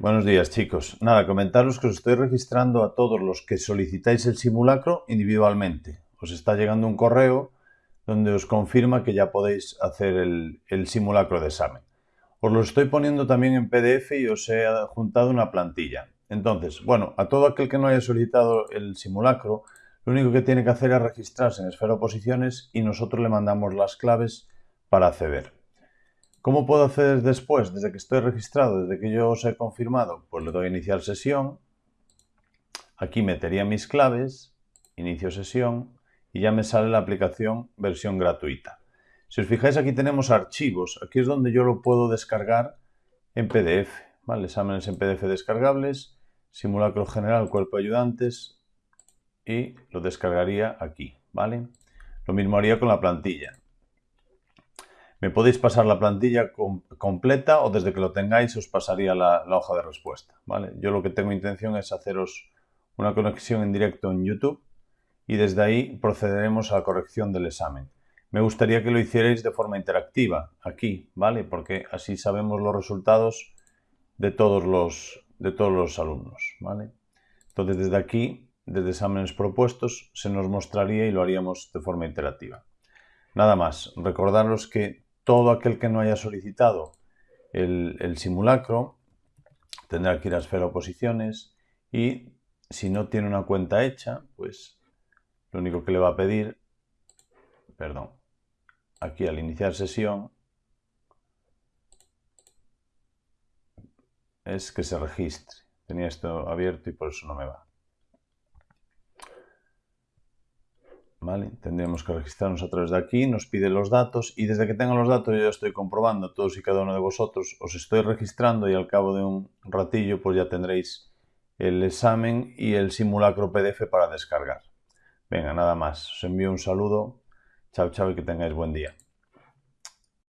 Buenos días chicos. Nada, comentaros que os estoy registrando a todos los que solicitáis el simulacro individualmente. Os está llegando un correo donde os confirma que ya podéis hacer el, simulacro de examen. Os lo estoy poniendo también en PDF y os he juntado una plantilla. Entonces, bueno, a todo aquel que no haya solicitado el simulacro, lo único que tiene que hacer es registrarse en Esfera Oposiciones y nosotros le mandamos las claves para acceder. ¿Cómo puedo acceder después? Desde que estoy registrado, desde que yo os he confirmado, pues le doy a iniciar sesión. Aquí metería mis claves, inicio sesión y ya me sale la aplicación versión gratuita. Si os fijáis aquí tenemos archivos, aquí es donde yo lo puedo descargar en PDF. Exámenes en PDF descargables, simulacro general, cuerpo de ayudantes y lo descargaría aquí, ¿vale? Lo mismo haría con la plantilla. Me podéis pasar la plantilla completa o desde que lo tengáis os pasaría la, hoja de respuesta. ¿vale? Yo lo que tengo intención es haceros una conexión en directo en YouTube y desde ahí procederemos a la corrección del examen. Me gustaría que lo hicierais de forma interactiva aquí, ¿vale? Porque así sabemos los resultados de todos los, de todos los alumnos, ¿vale? Entonces desde aquí, desde exámenes propuestos, se nos mostraría y lo haríamos de forma interactiva. Nada más, recordaros que todo aquel que no haya solicitado el, simulacro tendrá que ir a esfera oposiciones y si no tiene una cuenta hecha, pues lo único que le va a pedir, perdón, aquí al iniciar sesión, es que se registre. Tenía esto abierto y por eso no me va. Tendremos que registrarnos a través de aquí, nos pide los datos y desde que tenga los datos yo ya estoy comprobando todos y cada uno de vosotros, os estoy registrando y al cabo de un ratillo pues ya tendréis el examen y el simulacro PDF para descargar. Venga, nada más. Os envío un saludo. Chao, chao y que tengáis buen día.